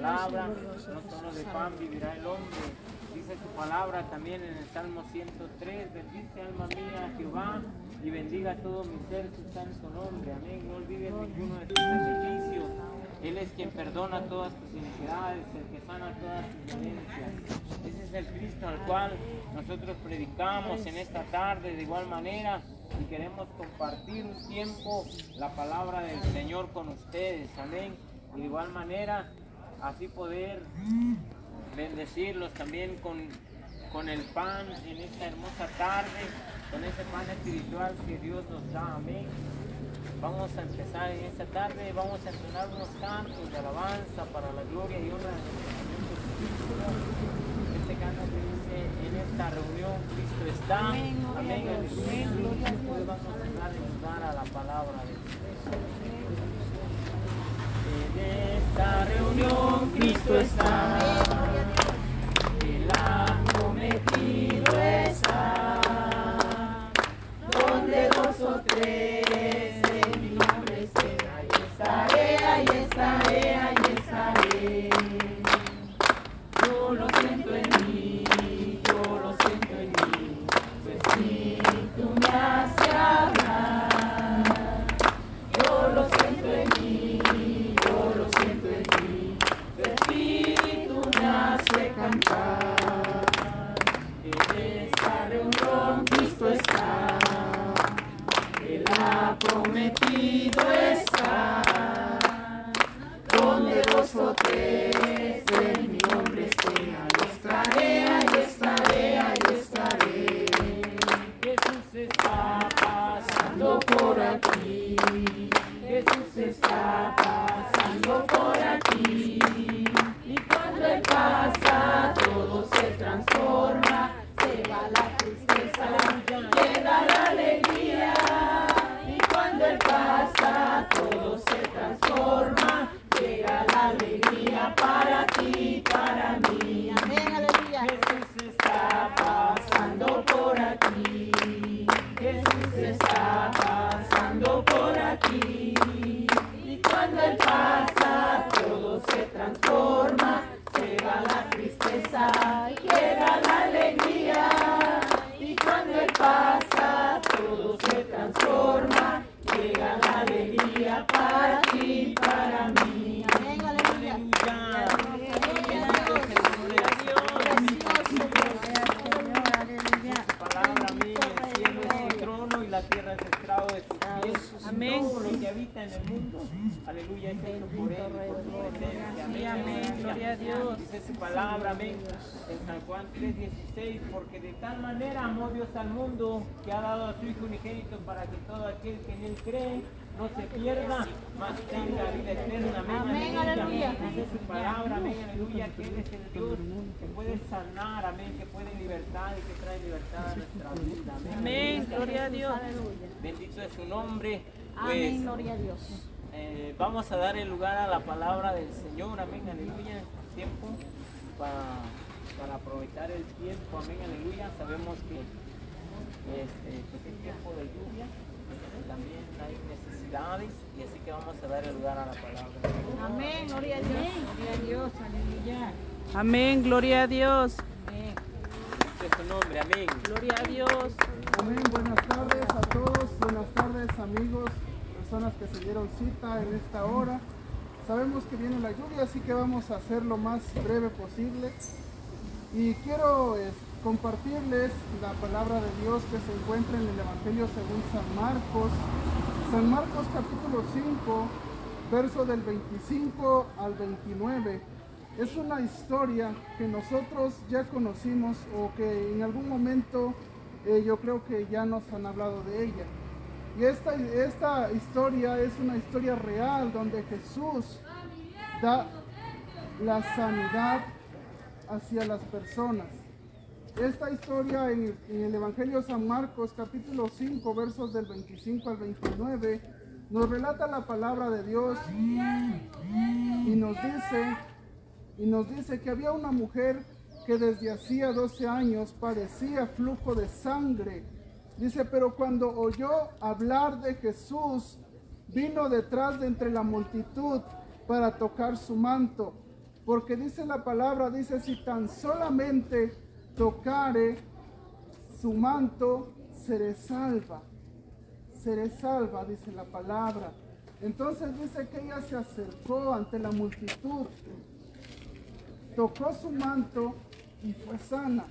palabra, no solo de pan vivirá el hombre. Dice su palabra también en el Salmo 103, bendice alma mía a Jehová y bendiga todo mi ser su santo nombre. Amén. No olvides ninguno de sus beneficios. Él es quien perdona todas tus iniquidades, el que sana todas tus dolencias. Ese es el Cristo al cual nosotros predicamos en esta tarde de igual manera y queremos compartir un tiempo la palabra del Señor con ustedes. Amén. De igual manera, así poder bendecirlos también con, con el pan en esta hermosa tarde, con ese pan espiritual que Dios nos da. Amén. Vamos a empezar en esta tarde, vamos a entonar unos cantos de alabanza para la gloria y honra de nuestro Señor Jesucristo. Este canto que dice, en esta reunión Cristo está. Amén. Amén. Hoy vamos a lugar a la palabra de Dios. En esta reunión Cristo pasando por aquí, Jesús está pasando por aquí. Y cuando Él pasa, todo se transforma, se va la tristeza, llega la alegría. Y cuando Él pasa, todo se transforma, llega la alegría para ti, para la tierra es estrado de sus pies. Amén. Todo lo que habita en el mundo, aleluya, es hecho por él. Amén, amén. Gloria a Dios. Dice su palabra, amén. En San Juan 3:16, porque de tal manera amó Dios al mundo que ha dado a su Hijo unigénito para que todo aquel que en él cree no se pierda, mas tenga vida eterna. Amén, Amén, aleluya. Dice su palabra, amén, aleluya, que Él es el Dios que puede sanar, amén, que puede libertar y que trae libertad a nuestra vida. Amén. Amén, gloria a Dios. Bendito es su nombre. Amén, Pues, gloria a Dios. eh, vamos a dar el lugar a la palabra del Señor, amén, aleluya, tiempo para, para aprovechar el tiempo, amén, aleluya. Sabemos que este, pues es tiempo de lluvia, también hay necesidades y así que vamos a dar el lugar a la palabra. Amén, gloria a Dios. Gloria a Dios, aleluya. Amén, gloria a Dios. Amén. Es su nombre, amén. Gloria a Dios. Amén, buenas tardes a todos, buenas tardes amigos, personas que se dieron cita en esta hora. Sabemos que viene la lluvia, así que vamos a hacer lo más breve posible. Y quiero eh, compartirles la palabra de Dios que se encuentra en el Evangelio según San Marcos. San Marcos capítulo 5, verso del 25 al 29. Es una historia que nosotros ya conocimos o que en algún momento eh, yo creo que ya nos han hablado de ella. Y esta, esta historia es una historia real donde Jesús da la sanidad hacia las personas. Esta historia en, el Evangelio San Marcos capítulo 5 versos del 25 al 29 nos relata la palabra de Dios y nos dice y nos dice que había una mujer que desde hacía 12 años padecía flujo de sangre. Dice, pero cuando oyó hablar de Jesús, vino detrás de entre la multitud para tocar su manto, Porque dice la palabra, dice, si tan solamente tocare su manto, seré salva. Seré salva, dice la palabra. Entonces dice que ella se acercó ante la multitud, tocó su manto y fue sana.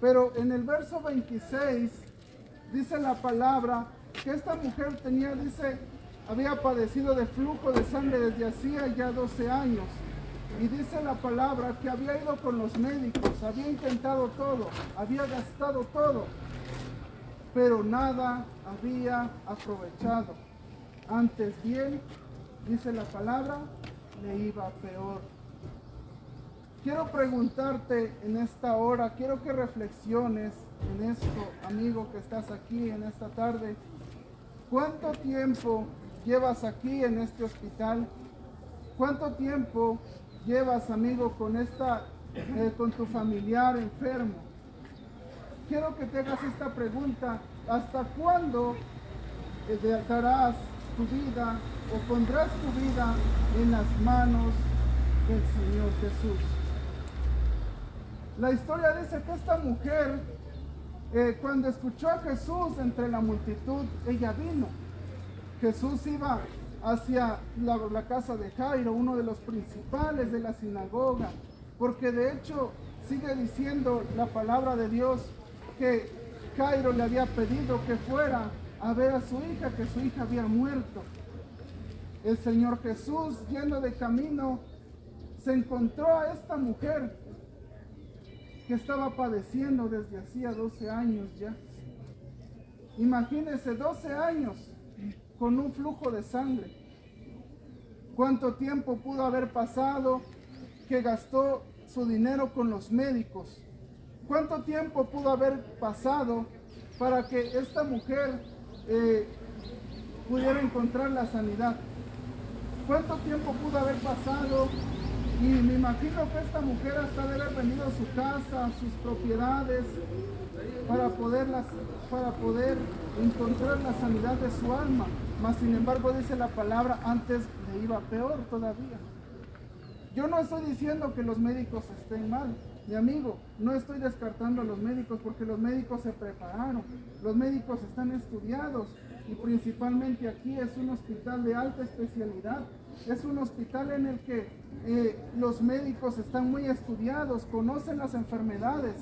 Pero en el verso 26 dice la palabra que esta mujer tenía, dice, había padecido de flujo de sangre desde hacía ya 12 años. Y dice la palabra que había ido con los médicos, había intentado todo, había gastado todo, pero nada había aprovechado. Antes bien, dice la palabra, le iba peor. Quiero preguntarte en esta hora, quiero que reflexiones en esto, amigo que estás aquí en esta tarde. ¿Cuánto tiempo llevas aquí en este hospital? ¿Cuánto tiempo llevas, amigo, con esta, eh, con tu familiar enfermo? Quiero que te hagas esta pregunta. ¿Hasta cuándo eh, dejarás tu vida o pondrás tu vida en las manos del Señor Jesús? La historia dice que esta mujer, eh, cuando escuchó a Jesús entre la multitud, ella vino. Jesús iba hacia la, casa de Jairo, uno de los principales de la sinagoga, porque de hecho sigue diciendo la palabra de Dios que Jairo le había pedido que fuera a ver a su hija, que su hija había muerto. El Señor Jesús, yendo de camino, se encontró a esta mujer que estaba padeciendo desde hacía 12 años ya. Imagínense 12 años con un flujo de sangre. ¿Cuánto tiempo pudo haber pasado que gastó su dinero con los médicos? ¿Cuánto tiempo pudo haber pasado para que esta mujer eh, pudiera encontrar la sanidad? ¿Cuánto tiempo pudo haber pasado? Y me imagino que esta mujer hasta de haber venido a su casa, a sus propiedades, para, poderlas, para poder encontrar la sanidad de su alma. Mas sin embargo dice la palabra, antes le iba peor todavía. Yo no estoy diciendo que los médicos estén mal, mi amigo, no estoy descartando a los médicos porque los médicos se prepararon, los médicos están estudiados y principalmente aquí es un hospital de alta especialidad, es un hospital en el que eh, los médicos están muy estudiados, conocen las enfermedades,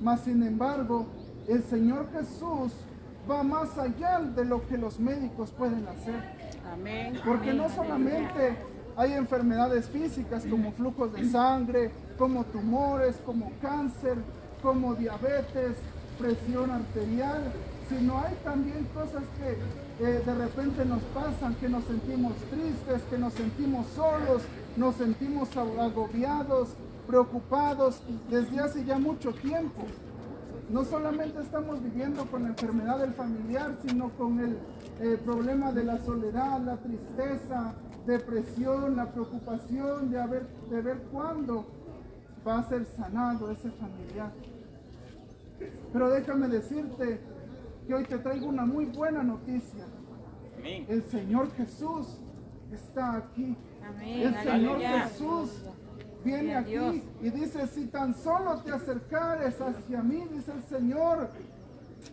mas sin embargo el Señor Jesús va más allá de lo que los médicos pueden hacer. Amén. Porque no solamente hay enfermedades físicas como flujos de sangre, como tumores, como cáncer, como diabetes, presión arterial, sino hay también cosas que eh, de repente nos pasan, que nos sentimos tristes, que nos sentimos solos, nos sentimos agobiados, preocupados desde hace ya mucho tiempo. No solamente estamos viviendo con la enfermedad del familiar, sino con el eh, problema de la soledad, la tristeza, depresión, la preocupación de, haber, de ver cuándo va a ser sanado ese familiar. Pero déjame decirte que hoy te traigo una muy buena noticia. El Señor Jesús está aquí. El Señor Jesús viene aquí y dice, si tan solo te acercares hacia mí, dice el Señor,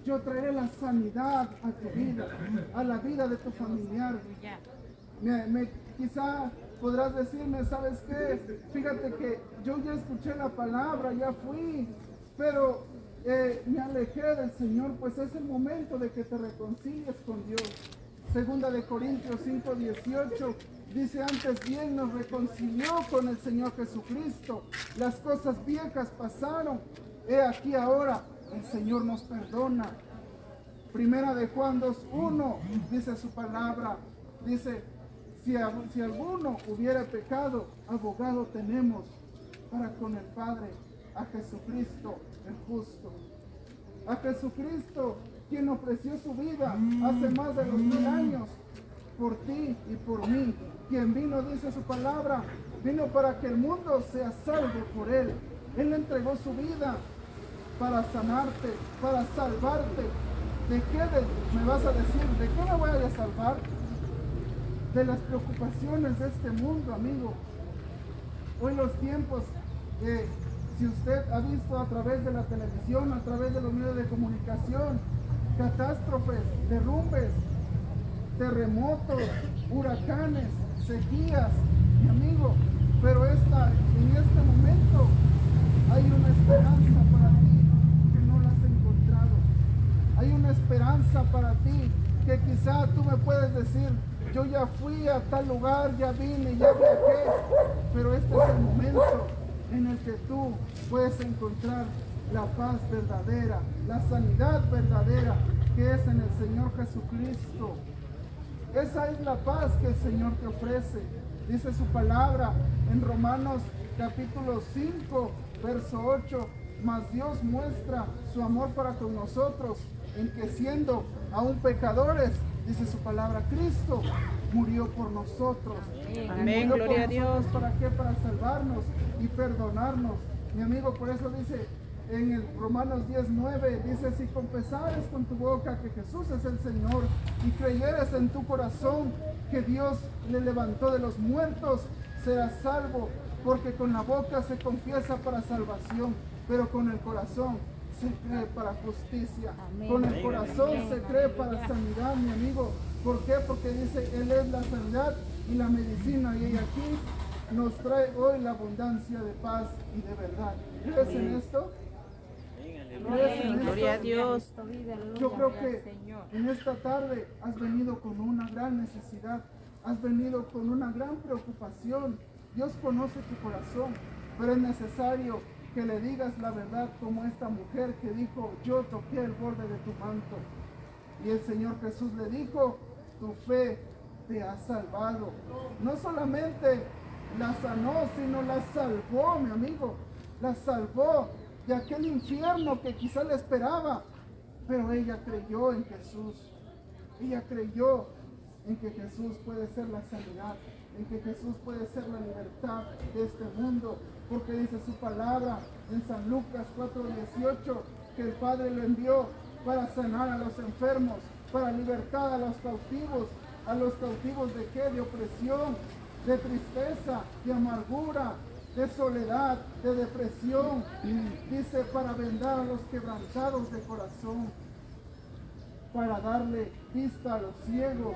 yo traeré la sanidad a tu vida, a la vida de tu familiar. Me, me, quizá podrás decirme, ¿sabes qué? Fíjate que yo ya escuché la palabra, ya fui, pero eh, me alejé del Señor, pues es el momento de que te reconcilies con Dios. Segunda de Corintios 5, 18 dice antes bien nos reconcilió con el Señor Jesucristo. Las cosas viejas pasaron. He aquí ahora el Señor nos perdona. Primera de Juan 2.1 dice su palabra. Dice, si, si alguno hubiera pecado, abogado tenemos para con el Padre, a Jesucristo el justo. A Jesucristo, quien ofreció su vida hace más de dos mil años por ti y por mí. Quien vino, dice su palabra, vino para que el mundo sea salvo por él. Él entregó su vida para sanarte, para salvarte. ¿De qué me vas a decir? ¿De qué me voy a salvar? De las preocupaciones de este mundo, amigo. Hoy los tiempos, eh, si usted ha visto a través de la televisión, a través de los medios de comunicación, catástrofes, derrumbes, terremotos, huracanes, sequías, mi amigo, pero esta, en este momento hay una esperanza para ti que no la has encontrado. Hay una esperanza para ti que quizá tú me puedes decir, yo ya fui a tal lugar, ya vine, ya viajé, pero este es el momento en el que tú puedes encontrar la paz verdadera, la sanidad verdadera que es en el Señor Jesucristo. Esa es la paz que el Señor te ofrece. Dice su palabra en Romanos capítulo 5, verso 8. Mas Dios muestra su amor para con nosotros en que siendo aún pecadores, dice su palabra, Cristo murió por nosotros. Amén, Murió por gloria a Dios. ¿Para qué? Para salvarnos y perdonarnos. Mi amigo, por eso dice en el Romanos 19, dice, si confesares con tu boca que Jesús es el Señor y creyeres en tu corazón que Dios le levantó de los muertos, serás salvo, porque con la boca se confiesa para salvación, pero con el corazón se cree para justicia. Con el corazón se cree para sanidad, mi amigo. ¿Por qué? Porque dice, Él es la sanidad y la medicina. Y aquí nos trae hoy la abundancia de paz y de verdad. ¿Crees en esto? ¿Crees en Gloria a? Dios. Yo creo que en esta tarde has venido con una gran necesidad, has venido con una gran preocupación. Dios conoce tu corazón, pero es necesario que le digas la verdad como esta mujer que dijo, yo toqué el borde de tu manto. Y el Señor Jesús le dijo, tu fe te ha salvado. No solamente la sanó, sino la salvó, mi amigo. La salvó de aquel infierno que quizá le esperaba. Pero ella creyó en Jesús. Ella creyó en que Jesús puede ser la sanidad, en que Jesús puede ser la libertad de este mundo. Porque dice su palabra en San Lucas 4:18 que el Padre lo envió para sanar a los enfermos, para libertar a los cautivos, a los cautivos de qué? De opresión, de tristeza, de amargura, de soledad, de depresión. Dice para vendar a los quebrantados de corazón, para darle vista a los ciegos.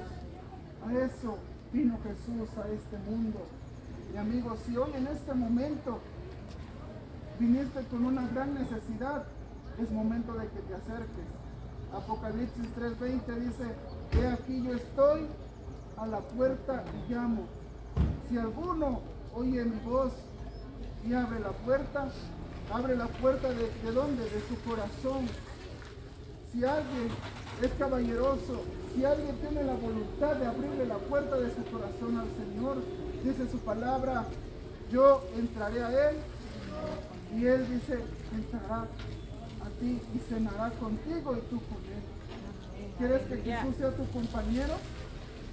A eso vino Jesús a este mundo. Y amigos, si hoy en este momento viniste con una gran necesidad, es momento de que te acerques. Apocalipsis 3:20 dice, he aquí yo estoy a la puerta y llamo. Si alguno oye mi voz y abre la puerta, abre la puerta de, de dónde? De su corazón. Si alguien es caballeroso, si alguien tiene la voluntad de abrirle la puerta de su corazón al Señor, dice su palabra, yo entraré a Él y Él dice, entrará a ti y cenará contigo y tú con Él. ¿Quieres que Jesús sea tu compañero?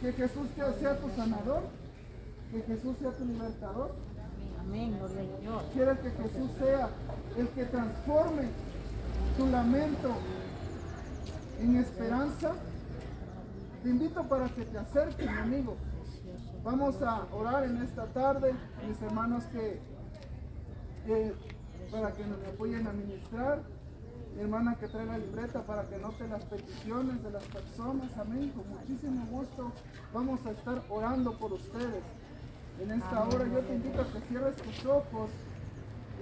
¿Que Jesús sea tu sanador? ¿Que Jesús sea tu libertador? Amén, gloria a Dios. ¿Quieres que Jesús sea el que transforme tu lamento en esperanza? Te invito para que te acerques, mi amigo. Vamos a orar en esta tarde, mis hermanos que, que- para que nos apoyen a ministrar. Mi hermana que trae la libreta para que note las peticiones de las personas. Amén. Con muchísimo gusto vamos a estar orando por ustedes. En esta hora yo te invito a que cierres tus ojos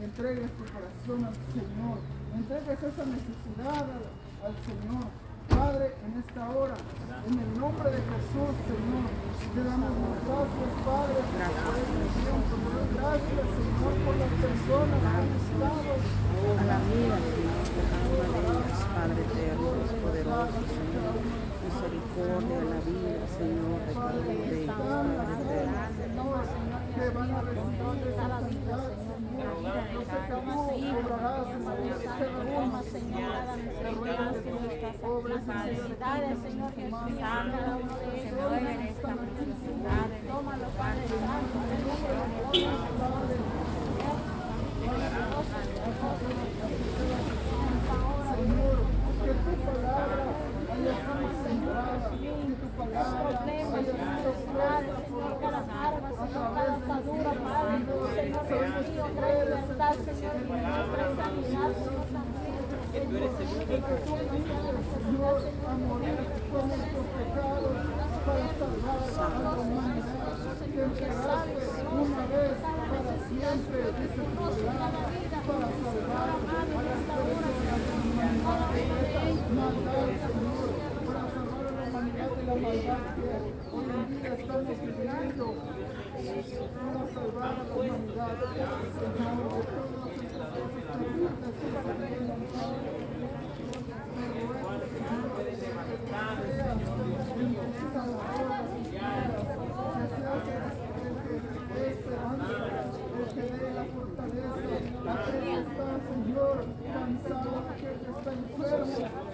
y entregues tu corazón al Señor. Entregues esa necesidad al, Señor. Padre, en esta hora, en el nombre de Jesús, Señor, te damos las gracias, Padre, por este tiempo. Gracias, Señor, por las personas que han estado A la vida, Padre eterno, poderoso, Señor. Misericordia a la vida, Señor, de uno de ellos, Padre Señor. De en necesidades, Señor Jesús, cada uno de ellos, se mueven esta necesidad, tómalo, Padre Santo, en el nombre de Jesús. Señor, que tu palabra haya sido sembrada, que tu palabra haya sido puesta por a través de nuestros Señor, Señor prosperidad, Señor,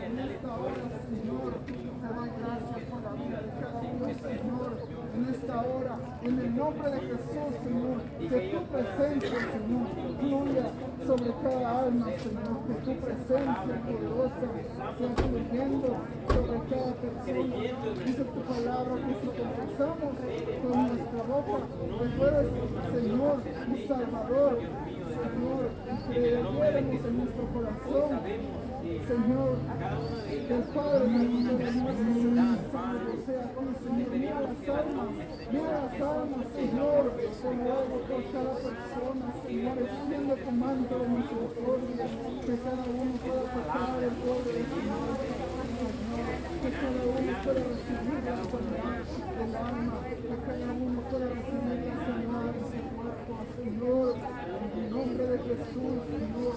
en esta hora, Señor, te doy gracias por la vida Señor, en esta hora, en el nombre de Jesús, Señor, que tu presencia, Señor, fluya sobre cada alma, Señor, que tu presencia poderosa sea fluyendo sobre cada persona. Dice tu palabra que si confesamos con nuestra boca que tú eres, Señor, mi Salvador, Señor, y en nuestro corazón, Señor, que el Padre nuestro de nuestro Señor sea con Señor. Mira las almas, mira las almas, Señor, como hago por cada persona, Señor, extiende tu manto de misericordia, que cada uno pueda tocar el pueblo de Señor, Señor, que cada uno pueda recibir la sanidad del alma, que cada uno pueda recibir la sanidad de su cuerpo, Señor, Padre. En el nombre de Jesús, Señor,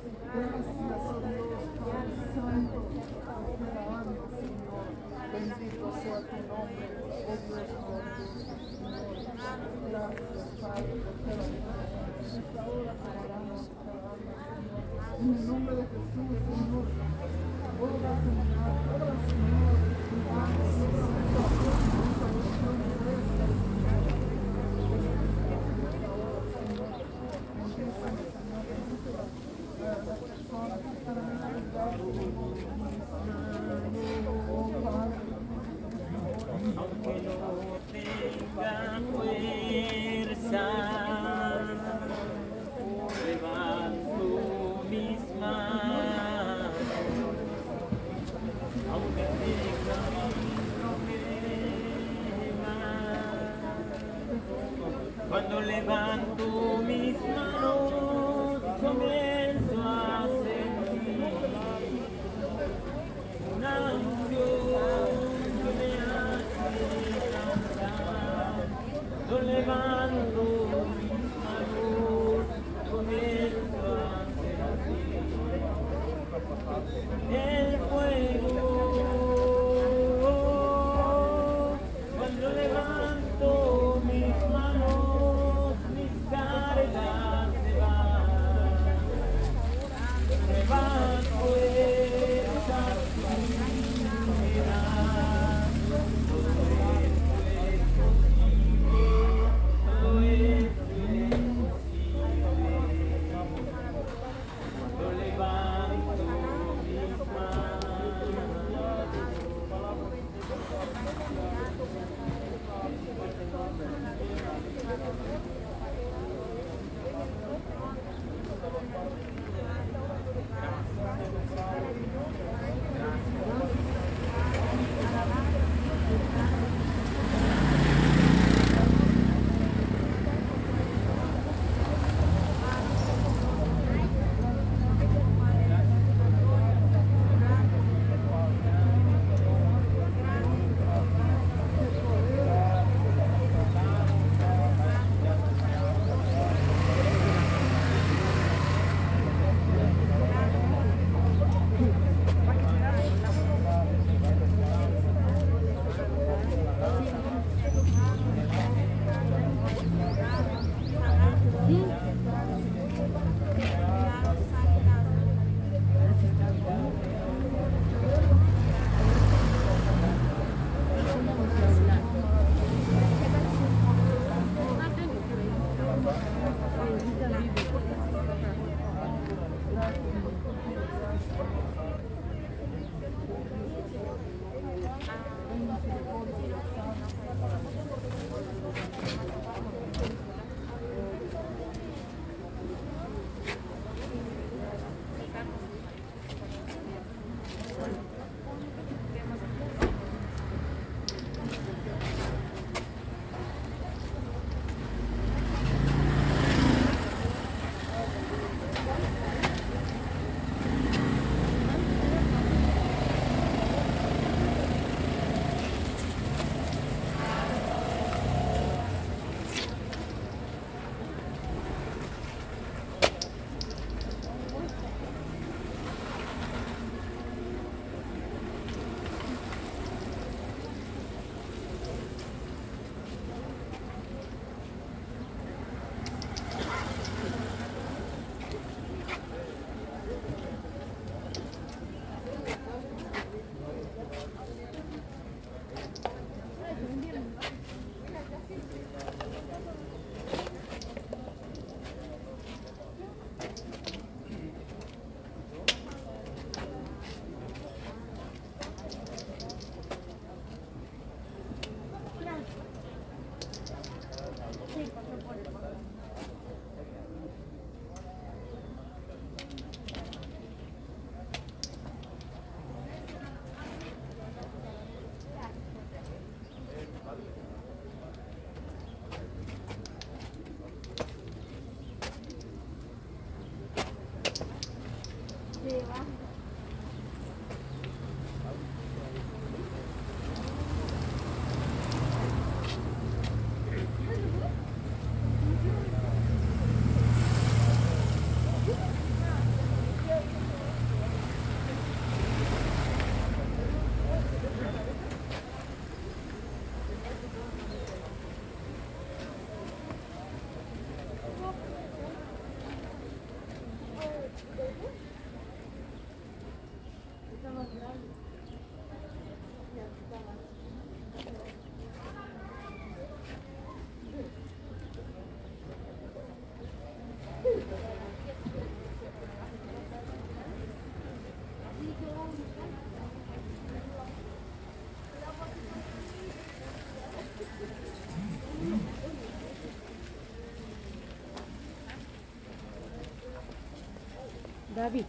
Gaby.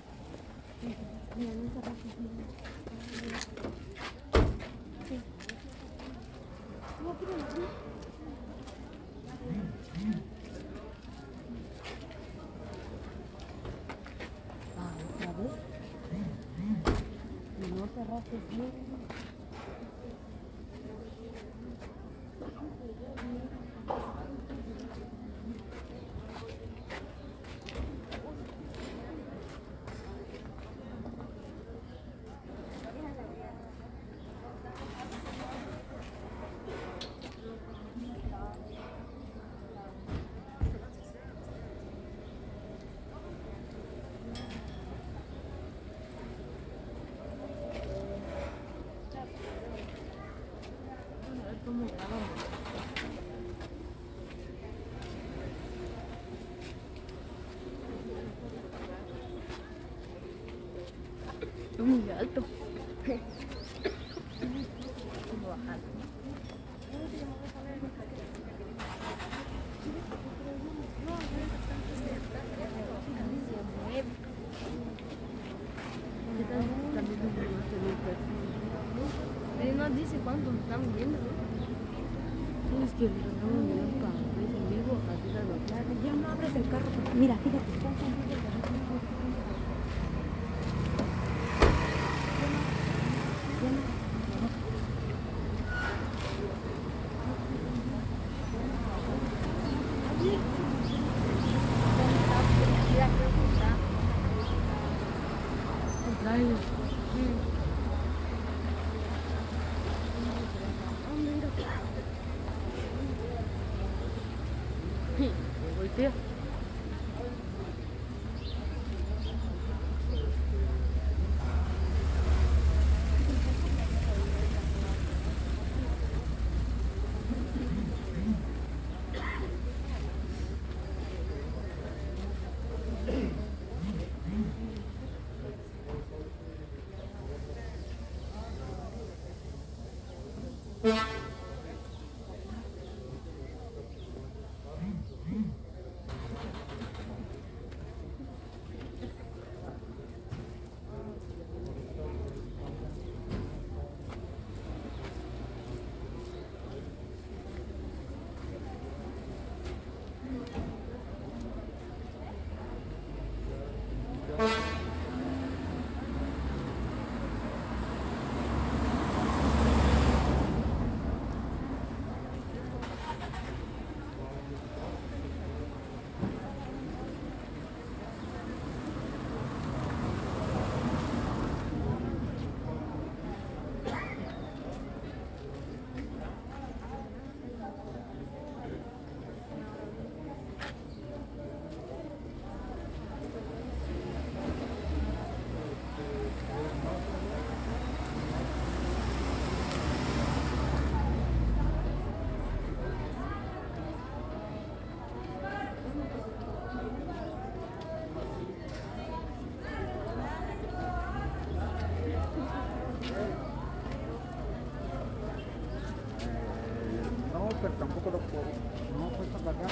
Ah, otra vez. Y no cerraste bien. Es muy alto. Él nos dice cuánto estamos viendo. Es que lo estamos mirando para ver en vivo, así la lo Ya no abres el carro. Mira, Bakın.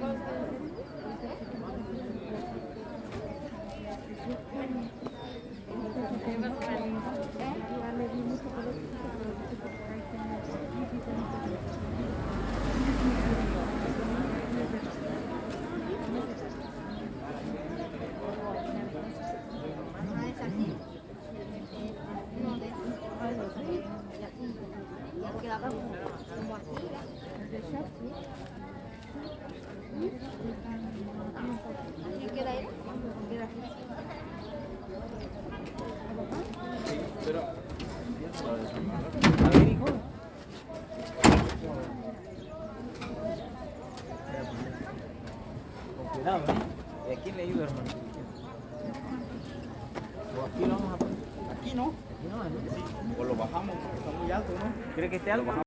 Thank you. que esté algo.